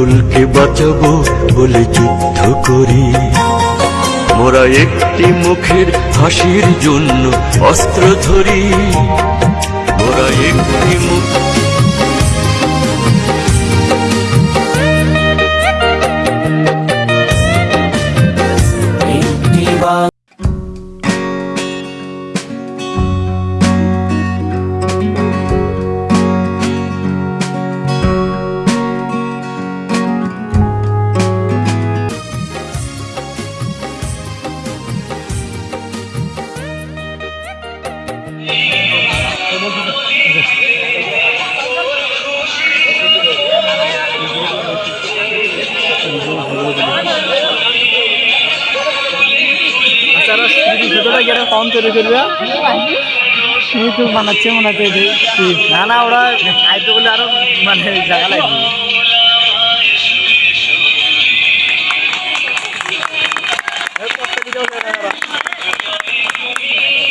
ফুলকে বাঁচাবো বলে যুদ্ধ করি। মোরা একটি মুখের হাসির জন্য অস্ত্র ধরি। মোরা একটি মুখ ভিডিওটা কম তৈরি করবে তো বানাচ্ছে মনে হচ্ছে। না না ওরা খাইতে বলে আরও মানে জায়গা লাগবে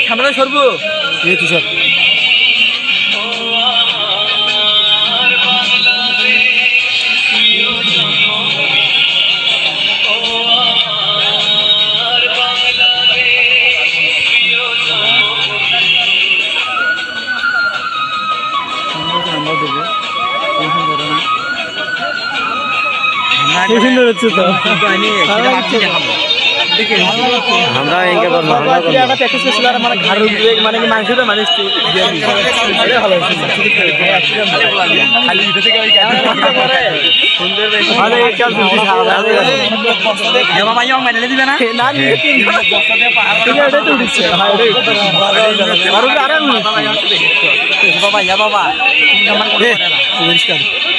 সামনে সরবো। এই তো সুন্দর হচ্ছে তো আমরা এঁকে করব আমরা করব একটা প্যাকেজ করছিল আর মানে ঘাড়ের উপরে মানে কি মাংসটা মানুষ দিয়ে দিচ্ছে। এটাই ভালো খালি ভিতর থেকে ওই কাজ সুন্দর বেশি। আরে কেউ শুনছি সারা না নিয়ে তিন ঠিক আছে, এটাই তো উঠছে। হ্যাঁ, এটাই। আর ওটা আরে না। এ, পরিষ্কার। না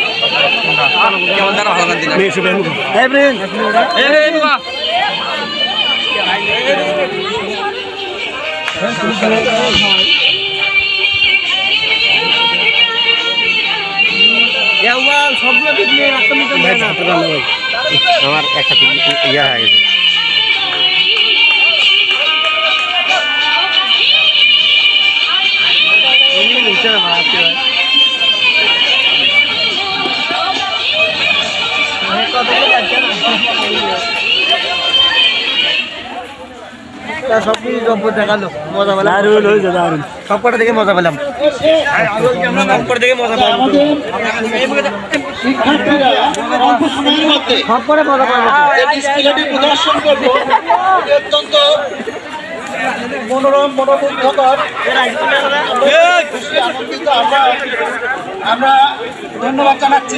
আমার একটা ইয়া হয়ে গেছে। সব কিছু জম্পর দেখাল। মজা পেলাম। দারুণ হয়েছে দারুণ। সব কটা দেখে মজা পেলাম। সব কটা দেখে মজা পেলাম। সব মজা পেলাম। প্রদর্শন করব অত্যন্ত মনোরম মনোমুগ্ধকর আমরা আমরা ধন্যবাদ জানাচ্ছি।